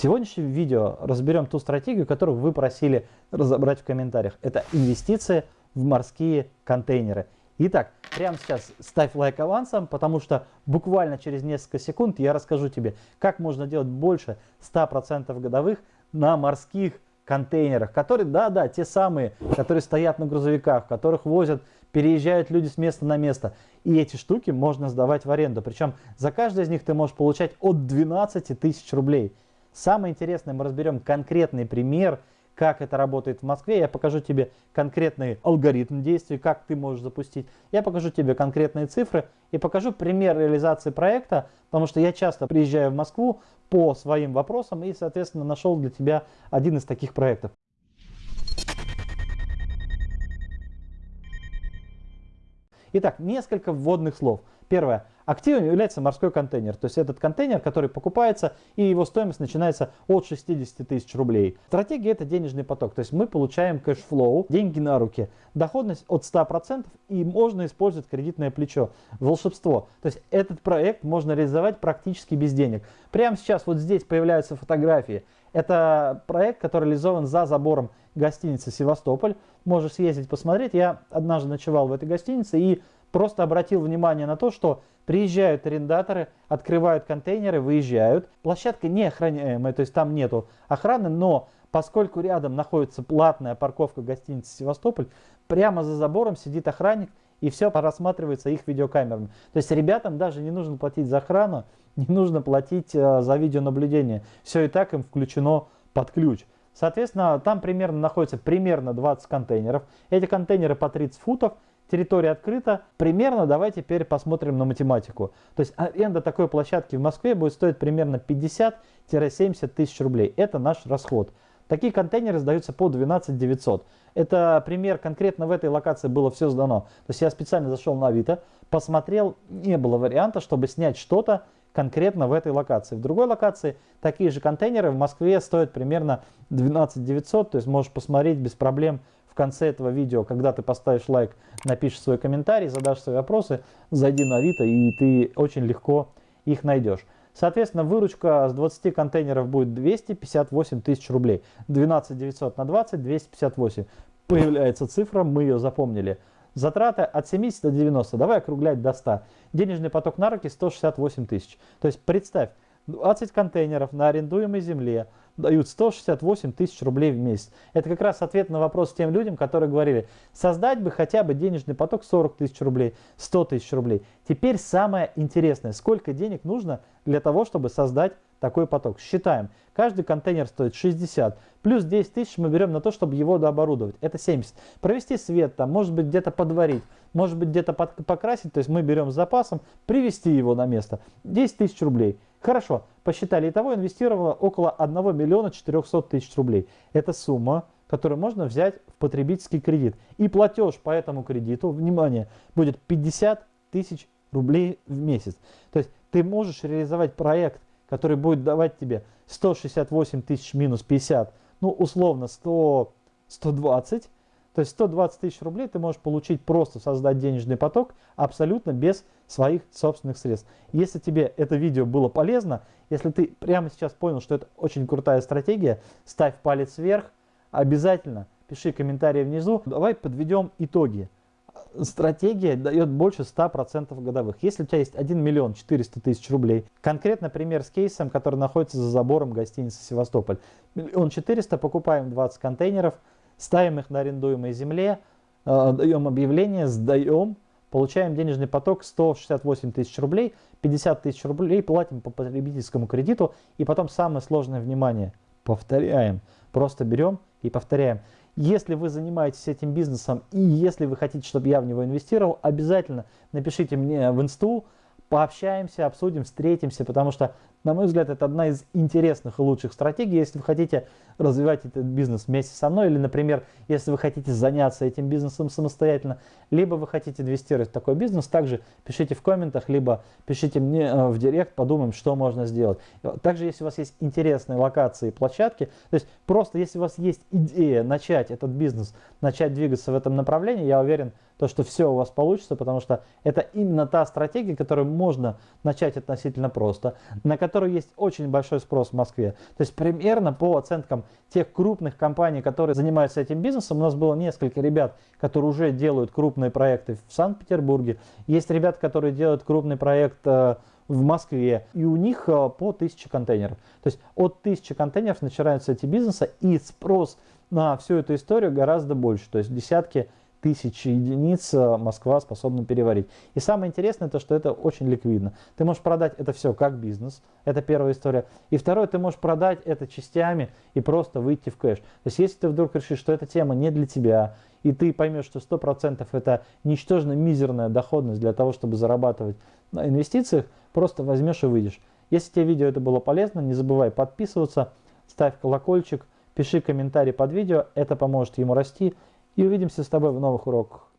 сегодняшнем видео разберем ту стратегию, которую вы просили разобрать в комментариях. Это инвестиции в морские контейнеры. Итак, прямо сейчас ставь лайк авансом, потому что буквально через несколько секунд я расскажу тебе, как можно делать больше 100% годовых на морских контейнерах, которые, да-да, те самые, которые стоят на грузовиках, которых возят, переезжают люди с места на место. И эти штуки можно сдавать в аренду. Причем за каждый из них ты можешь получать от 12 тысяч рублей. Самое интересное, мы разберем конкретный пример, как это работает в Москве. Я покажу тебе конкретный алгоритм действий, как ты можешь запустить. Я покажу тебе конкретные цифры и покажу пример реализации проекта, потому что я часто приезжаю в Москву по своим вопросам и, соответственно, нашел для тебя один из таких проектов. Итак, несколько вводных слов. Первое. Активом является морской контейнер. То есть этот контейнер, который покупается, и его стоимость начинается от 60 тысяч рублей. Стратегия это денежный поток. То есть мы получаем cash flow, деньги на руки. Доходность от 100% и можно использовать кредитное плечо. Волшебство. То есть этот проект можно реализовать практически без денег. Прямо сейчас вот здесь появляются фотографии. Это проект, который реализован за забором гостиницы «Севастополь». Можешь съездить посмотреть. Я однажды ночевал в этой гостинице и просто обратил внимание на то, что приезжают арендаторы, открывают контейнеры, выезжают. Площадка не охраняемая, то есть там нету охраны, но поскольку рядом находится платная парковка гостиницы «Севастополь», прямо за забором сидит охранник и все рассматривается их видеокамерами. То есть ребятам даже не нужно платить за охрану, не нужно платить э, за видеонаблюдение. Все и так им включено под ключ. Соответственно, там примерно находится примерно 20 контейнеров. Эти контейнеры по 30 футов – территория открыта. Примерно давайте теперь посмотрим на математику. То есть аренда такой площадки в Москве будет стоить примерно 50-70 тысяч рублей. Это наш расход. Такие контейнеры сдаются по 12 900. Это пример конкретно в этой локации было все сдано. То есть я специально зашел на Авито, посмотрел, не было варианта, чтобы снять что-то конкретно в этой локации. В другой локации такие же контейнеры в Москве стоят примерно 12 900, то есть можешь посмотреть без проблем конце этого видео, когда ты поставишь лайк, напишешь свой комментарий, задашь свои вопросы, зайди на Авито и ты очень легко их найдешь. Соответственно, выручка с 20 контейнеров будет 258 тысяч рублей. 12 900 на 20, 258. Появляется цифра, мы ее запомнили. Затраты от 70 до 90, давай округлять до 100. Денежный поток на руки 168 тысяч. То есть представь, 20 контейнеров на арендуемой земле, дают 168 тысяч рублей в месяц. Это как раз ответ на вопрос тем людям, которые говорили, создать бы хотя бы денежный поток 40 тысяч рублей, 100 тысяч рублей. Теперь самое интересное, сколько денег нужно для того, чтобы создать такой поток. Считаем, каждый контейнер стоит 60, плюс 10 тысяч мы берем на то, чтобы его дооборудовать, это 70. Провести свет там, может быть где-то подварить, может быть где-то покрасить, то есть мы берем с запасом, привести его на место, 10 тысяч рублей. Хорошо, посчитали, итого инвестировала около 1 миллиона 400 тысяч рублей. Это сумма, которую можно взять в потребительский кредит. И платеж по этому кредиту, внимание, будет 50 тысяч рублей в месяц. То есть ты можешь реализовать проект, который будет давать тебе 168 тысяч минус 50, ну условно 100, 120, то есть 120 тысяч рублей ты можешь получить просто создать денежный поток абсолютно без своих собственных средств. Если тебе это видео было полезно, если ты прямо сейчас понял, что это очень крутая стратегия, ставь палец вверх, обязательно пиши комментарии внизу. Давай подведем итоги. Стратегия дает больше 100% годовых. Если у тебя есть 1 миллион 400 тысяч рублей, конкретно пример с кейсом, который находится за забором гостиницы Севастополь. Миллион 400, покупаем 20 контейнеров, ставим их на арендуемой земле, э, даем объявление, сдаем, получаем денежный поток 168 тысяч рублей, 50 тысяч рублей платим по потребительскому кредиту и потом самое сложное внимание, повторяем, просто берем и повторяем. Если вы занимаетесь этим бизнесом и если вы хотите, чтобы я в него инвестировал, обязательно напишите мне в инсту, пообщаемся, обсудим, встретимся, потому что на мой взгляд, это одна из интересных и лучших стратегий, если вы хотите развивать этот бизнес вместе со мной, или, например, если вы хотите заняться этим бизнесом самостоятельно, либо вы хотите инвестировать в такой бизнес, также пишите в комментах, либо пишите мне э, в директ, подумаем, что можно сделать. Также, если у вас есть интересные локации и площадки, то есть просто если у вас есть идея начать этот бизнес, начать двигаться в этом направлении, я уверен, то, что все у вас получится, потому что это именно та стратегия, которую можно начать относительно просто, на которой которой есть очень большой спрос в Москве. То есть примерно по оценкам тех крупных компаний, которые занимаются этим бизнесом, у нас было несколько ребят, которые уже делают крупные проекты в Санкт-Петербурге. Есть ребят, которые делают крупный проект э, в Москве, и у них э, по 1000 контейнеров. То есть от 1000 контейнеров начинаются эти бизнесы, и спрос на всю эту историю гораздо больше. То есть десятки тысяч единиц э, Москва способна переварить. И самое интересное, то, что это очень ликвидно. Ты можешь продать это все как бизнес, это первая история. И второе, ты можешь продать это частями и просто выйти в кэш. То есть если ты вдруг решишь, что эта тема не для тебя, и ты поймешь, что 100% это ничтожно мизерная доходность для того, чтобы зарабатывать на инвестициях, просто возьмешь и выйдешь. Если тебе видео это было полезно, не забывай подписываться, ставь колокольчик, пиши комментарий под видео, это поможет ему расти. И увидимся с тобой в новых уроках.